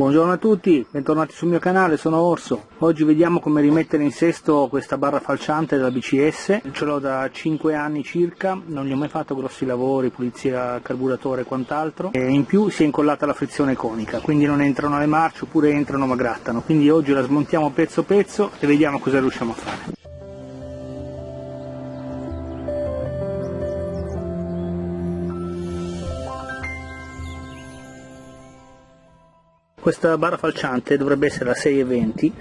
Buongiorno a tutti, bentornati sul mio canale, sono Orso. Oggi vediamo come rimettere in sesto questa barra falciante della BCS. Ce l'ho da 5 anni circa, non gli ho mai fatto grossi lavori, pulizia carburatore e quant'altro. E in più si è incollata la frizione conica, quindi non entrano le marce oppure entrano ma grattano. Quindi oggi la smontiamo pezzo pezzo e vediamo cosa riusciamo a fare. Questa barra falciante dovrebbe essere la 620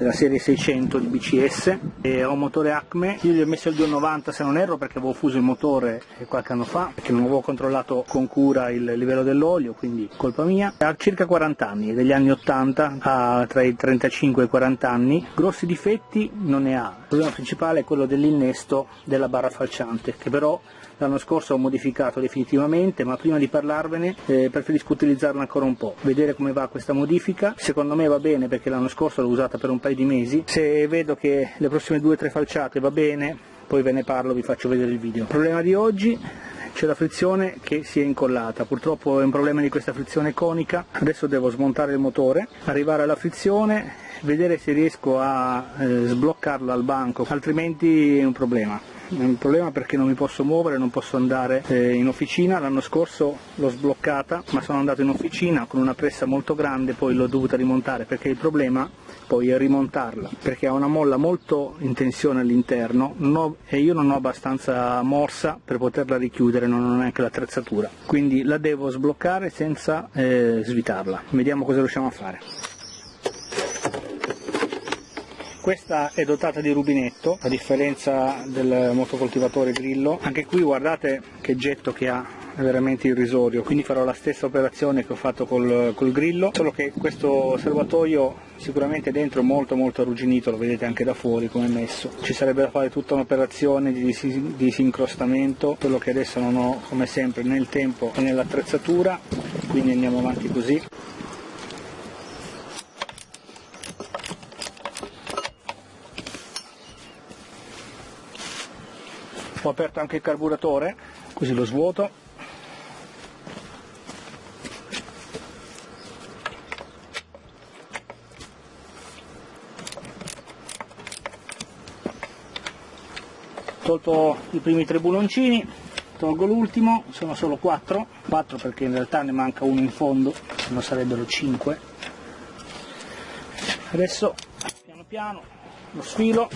della serie 600 di BCS e ho un motore Acme, io gli ho messo il 290 se non erro perché avevo fuso il motore qualche anno fa perché non avevo controllato con cura il livello dell'olio quindi colpa mia. Ha circa 40 anni, degli anni 80 ha tra i 35 e i 40 anni. Grossi difetti non ne ha. Il problema principale è quello dell'innesto della barra falciante che però l'anno scorso ho modificato definitivamente ma prima di parlarvene eh, preferisco utilizzarla ancora un po', vedere come va questa modifica, secondo me va bene perché l'anno scorso l'ho usata per un paio di mesi, se vedo che le prossime due o tre falciate va bene poi ve ne parlo, vi faccio vedere il video. Problema di oggi c'è la frizione che si è incollata, purtroppo è un problema di questa frizione conica, adesso devo smontare il motore, arrivare alla frizione, vedere se riesco a eh, sbloccarla al banco, altrimenti è un problema. È un problema perché non mi posso muovere, non posso andare eh, in officina, l'anno scorso l'ho sbloccata ma sono andato in officina con una pressa molto grande, poi l'ho dovuta rimontare perché il problema poi è rimontarla perché ha una molla molto in tensione all'interno e io non ho abbastanza morsa per poterla richiudere, non ho neanche l'attrezzatura, quindi la devo sbloccare senza eh, svitarla, vediamo cosa riusciamo a fare. Questa è dotata di rubinetto, a differenza del motocoltivatore Grillo. Anche qui guardate che getto che ha, è veramente irrisorio, quindi farò la stessa operazione che ho fatto col, col grillo, solo che questo serbatoio sicuramente dentro è molto molto arrugginito, lo vedete anche da fuori come è messo. Ci sarebbe da fare tutta un'operazione di disincrostamento, quello che adesso non ho come sempre nel tempo e nell'attrezzatura, quindi andiamo avanti così. Ho aperto anche il carburatore così lo svuoto. Tolto i primi tre buloncini tolgo l'ultimo sono solo quattro quattro perché in realtà ne manca uno in fondo se no sarebbero cinque. Adesso piano piano lo sfilo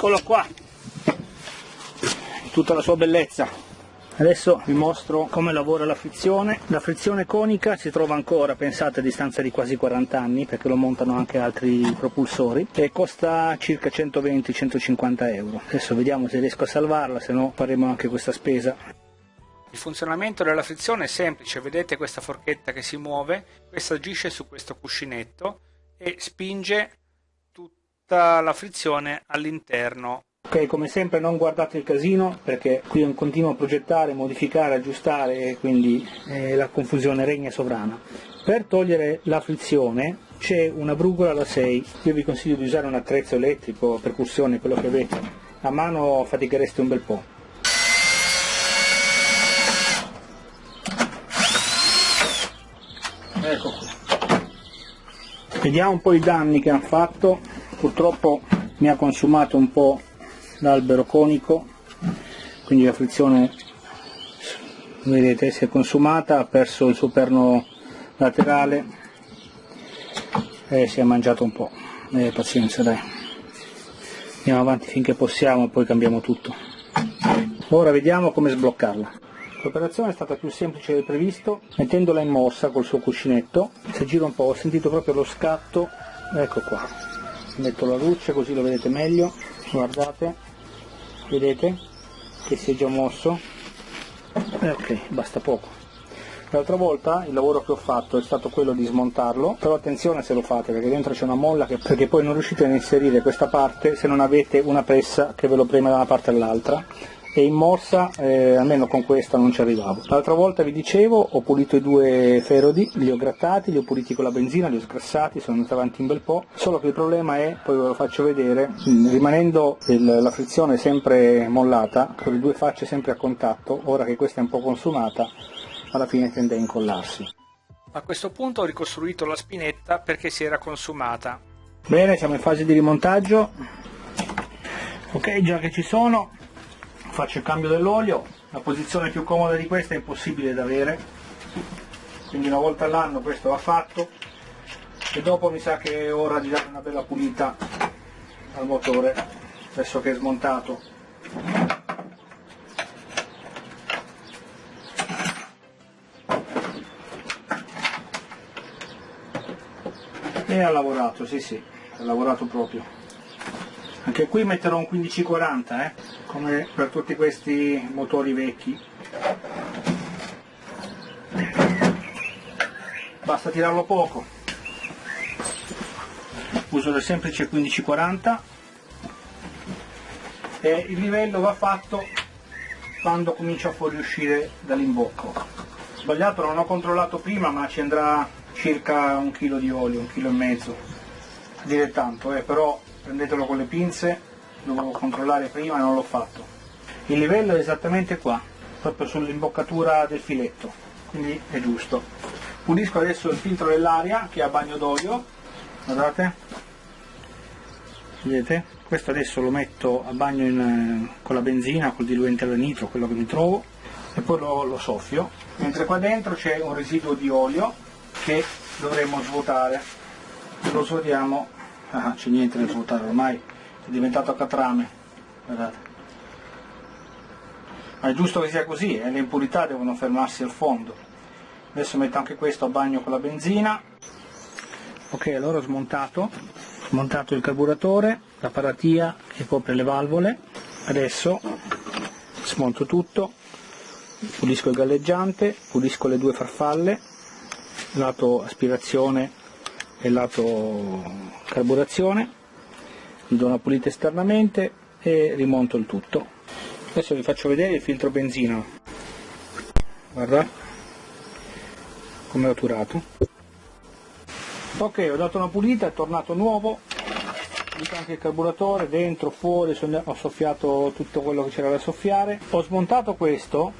eccolo qua. Tutta la sua bellezza. Adesso vi mostro come lavora la frizione. La frizione conica si trova ancora pensate a distanza di quasi 40 anni perché lo montano anche altri propulsori e costa circa 120-150 euro. Adesso vediamo se riesco a salvarla se no faremo anche questa spesa. Il funzionamento della frizione è semplice, vedete questa forchetta che si muove, questa agisce su questo cuscinetto e spinge tutta la frizione all'interno. Ok, come sempre non guardate il casino perché qui un continuo progettare, modificare, aggiustare e quindi eh, la confusione regna sovrana. Per togliere la frizione c'è una brugola da 6, io vi consiglio di usare un attrezzo elettrico, percussione, quello che avete, a mano fatichereste un bel po'. Ecco. Vediamo un po' i danni che ha fatto purtroppo mi ha consumato un po' l'albero conico quindi la frizione vedete si è consumata ha perso il suo perno laterale e si è mangiato un po' eh, pazienza dai. Andiamo avanti finché possiamo poi cambiamo tutto. Ora vediamo come sbloccarla. L'operazione è stata più semplice del previsto mettendola in mossa col suo cuscinetto. Se giro un po' ho sentito proprio lo scatto. Ecco qua metto la luce così lo vedete meglio. Guardate vedete che si è già mosso. Eh, ok basta poco. L'altra volta il lavoro che ho fatto è stato quello di smontarlo, però attenzione se lo fate perché dentro c'è una molla che, perché poi non riuscite a inserire questa parte se non avete una pressa che ve lo preme da una parte all'altra e in morsa eh, almeno con questa non ci arrivavo. L'altra volta vi dicevo ho pulito i due ferodi, li ho grattati, li ho puliti con la benzina, li ho sgrassati, sono andato avanti un bel po', solo che il problema è, poi ve lo faccio vedere, rimanendo il, la frizione sempre mollata, con le due facce sempre a contatto, ora che questa è un po' consumata, alla fine tende a incollarsi. A questo punto ho ricostruito la spinetta perché si era consumata. Bene, siamo in fase di rimontaggio. Ok, già che ci sono, faccio il cambio dell'olio. La posizione più comoda di questa è impossibile da avere, quindi una volta all'anno questo va fatto e dopo mi sa che è ora di dare una bella pulita al motore, adesso che è smontato. e ha lavorato, sì sì, ha lavorato proprio. Anche qui metterò un 1540, eh, come per tutti questi motori vecchi. Basta tirarlo poco. Uso il semplice 1540 e il livello va fatto quando comincia a fuoriuscire dall'imbocco. Sbagliato, non ho controllato prima ma ci andrà circa un chilo di olio, un chilo e mezzo, dire tanto, eh, però prendetelo con le pinze, dovevo controllare prima e non l'ho fatto. Il livello è esattamente qua, proprio sull'imboccatura del filetto, quindi è giusto. Pulisco adesso il filtro dell'aria che è a bagno d'olio, guardate, vedete? Questo adesso lo metto a bagno in, con la benzina, col diluente alla nitro, quello che mi trovo, e poi lo, lo soffio, mentre qua dentro c'è un residuo di olio che dovremmo svuotare lo svuotiamo ah, c'è niente da svuotare ormai è diventato catrame guardate. Ma è giusto che sia così eh? le impurità devono fermarsi al fondo. Adesso metto anche questo a bagno con la benzina. Ok allora ho smontato smontato il carburatore la paratia che copre le valvole. Adesso smonto tutto pulisco il galleggiante pulisco le due farfalle lato aspirazione e lato carburazione, gli do una pulita esternamente e rimonto il tutto. Adesso vi faccio vedere il filtro benzina, guarda come ho turato. Ok, ho dato una pulita, è tornato nuovo, anche il carburatore, dentro, fuori, ho soffiato tutto quello che c'era da soffiare. Ho smontato questo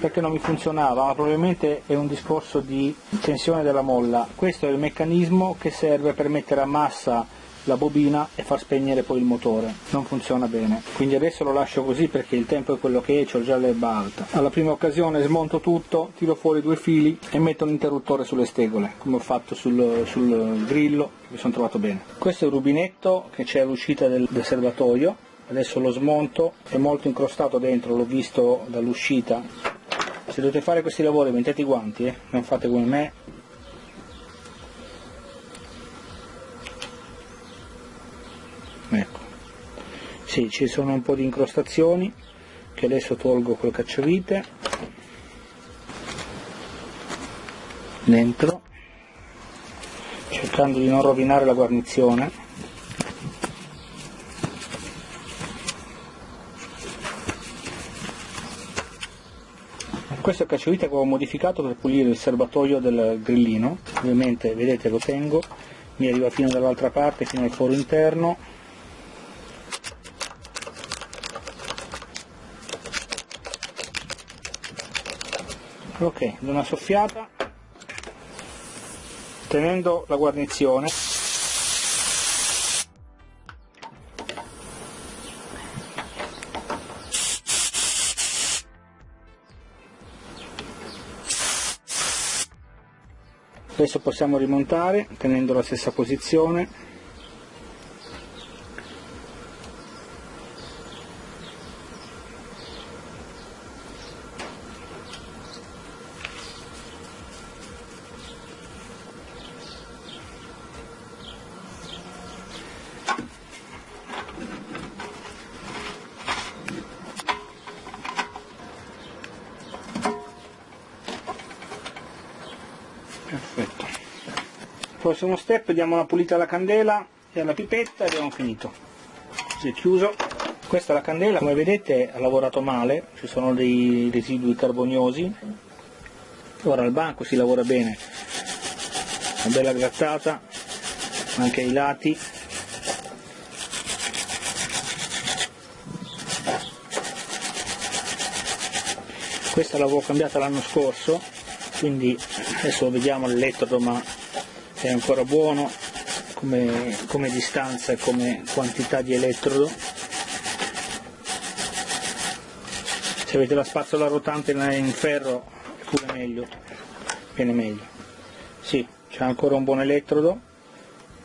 perché non mi funzionava, ma probabilmente è un discorso di tensione della molla. Questo è il meccanismo che serve per mettere a massa la bobina e far spegnere poi il motore. Non funziona bene. Quindi adesso lo lascio così perché il tempo è quello che è, ho già l'erba alta. Alla prima occasione smonto tutto, tiro fuori due fili e metto l'interruttore sulle stegole, come ho fatto sul, sul grillo, mi sono trovato bene. Questo è il rubinetto che c'è all'uscita del, del serbatoio, adesso lo smonto, è molto incrostato dentro, l'ho visto dall'uscita se dovete fare questi lavori mettete i guanti, eh? non fate come me. Ecco, sì, ci sono un po' di incrostazioni che adesso tolgo col cacciavite. Dentro. Cercando di non rovinare la guarnizione. Questo è il cacciavite che ho modificato per pulire il serbatoio del grillino. Ovviamente vedete lo tengo. Mi arriva fino dall'altra parte fino al foro interno ok una soffiata tenendo la guarnizione. Adesso possiamo rimontare tenendo la stessa posizione prossimo step diamo una pulita alla candela e alla pipetta e abbiamo finito. Così è chiuso. Questa la candela. Come vedete ha lavorato male. Ci sono dei residui carboniosi. Ora al banco si lavora bene. Una bella grattata. Anche ai lati. Questa l'avevo cambiata l'anno scorso quindi adesso vediamo l'elettrodo ma è ancora buono come, come distanza e come quantità di elettrodo. Se avete la spazzola rotante in ferro è pure meglio viene meglio. Sì c'è ancora un buon elettrodo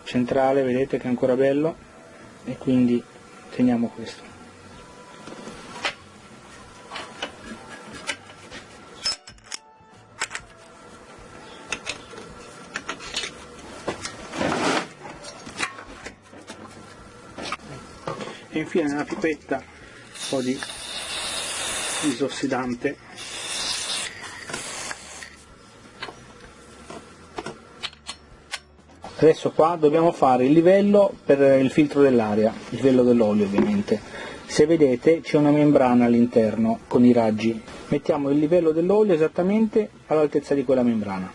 centrale vedete che è ancora bello e quindi teniamo questo infine nella pipetta un po' di disossidante adesso qua dobbiamo fare il livello per il filtro dell'aria il livello dell'olio ovviamente. Se vedete c'è una membrana all'interno con i raggi. Mettiamo il livello dell'olio esattamente all'altezza di quella membrana.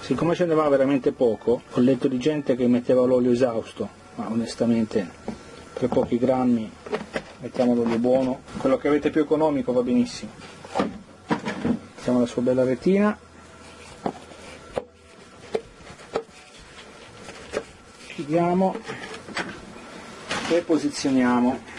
Siccome ce ne va veramente poco ho letto di gente che metteva l'olio esausto ma onestamente per pochi grammi mettiamo l'olio buono. Quello che avete più economico va benissimo. Mettiamo la sua bella retina. Chiudiamo e posizioniamo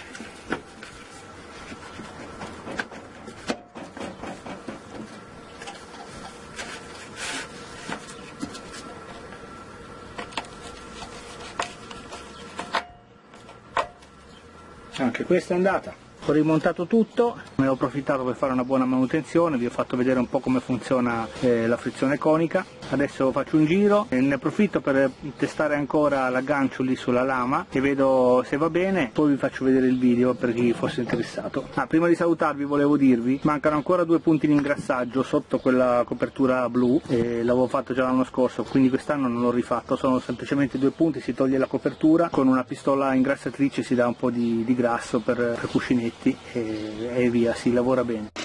anche questa è andata ho rimontato tutto, ne ho approfittato per fare una buona manutenzione, vi ho fatto vedere un po' come funziona eh, la frizione conica, adesso faccio un giro e ne approfitto per testare ancora l'aggancio lì sulla lama e vedo se va bene, poi vi faccio vedere il video per chi fosse interessato. Ah, prima di salutarvi volevo dirvi, mancano ancora due punti di ingrassaggio sotto quella copertura blu, l'avevo fatto già l'anno scorso, quindi quest'anno non l'ho rifatto, sono semplicemente due punti, si toglie la copertura, con una pistola ingrassatrice si dà un po' di, di grasso per, per cuscinetti pacchetti e, e via, si lavora bene.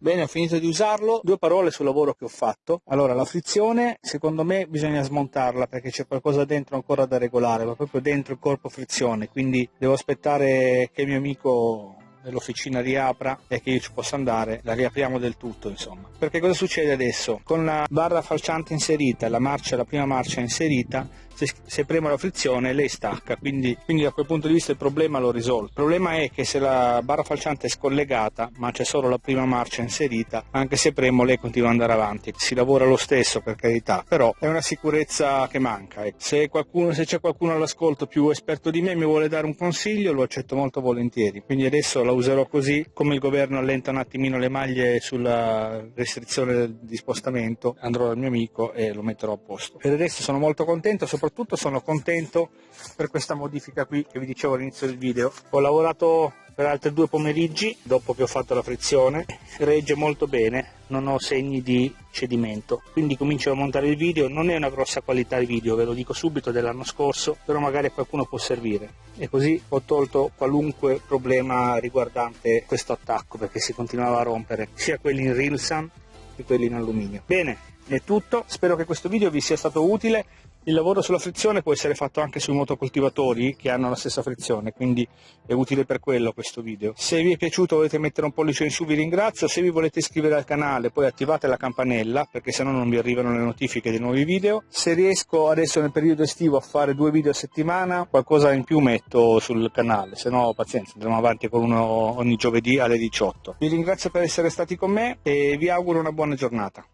Bene, ho finito di usarlo. Due parole sul lavoro che ho fatto. Allora, la frizione, secondo me, bisogna smontarla perché c'è qualcosa dentro ancora da regolare, ma proprio dentro il corpo frizione, quindi devo aspettare che il mio amico dell'officina riapra e che io ci possa andare, la riapriamo del tutto insomma. Perché cosa succede adesso? Con la barra falciante inserita, la marcia, la prima marcia inserita, se, se premo la frizione lei stacca, quindi, quindi, da quel punto di vista il problema l'ho risolto. Il problema è che se la barra falciante è scollegata, ma c'è solo la prima marcia inserita, anche se premo lei continua ad andare avanti. Si lavora lo stesso per carità, però è una sicurezza che manca. Ecco. Se, qualcuno, se c'è qualcuno all'ascolto più esperto di me mi vuole dare un consiglio, lo accetto molto volentieri. Quindi adesso la userò così, come il governo allenta un attimino le maglie sulla restrizione di spostamento, andrò dal mio amico e lo metterò a posto. Per adesso sono molto contento, soprattutto soprattutto sono contento per questa modifica qui che vi dicevo all'inizio del video. Ho lavorato per altri due pomeriggi dopo che ho fatto la frizione, regge molto bene, non ho segni di cedimento, quindi comincio a montare il video, non è una grossa qualità di video, ve lo dico subito dell'anno scorso, però magari a qualcuno può servire. E così ho tolto qualunque problema riguardante questo attacco perché si continuava a rompere sia quelli in Rilsan che quelli in alluminio. Bene, è tutto, spero che questo video vi sia stato utile, il lavoro sulla frizione può essere fatto anche sui motocoltivatori che hanno la stessa frizione, quindi è utile per quello questo video. Se vi è piaciuto volete mettere un pollice in su vi ringrazio, se vi volete iscrivere al canale poi attivate la campanella perché sennò non vi arrivano le notifiche dei nuovi video. Se riesco adesso nel periodo estivo a fare due video a settimana qualcosa in più metto sul canale, se no pazienza andremo avanti con uno ogni giovedì alle 18. Vi ringrazio per essere stati con me e vi auguro una buona giornata.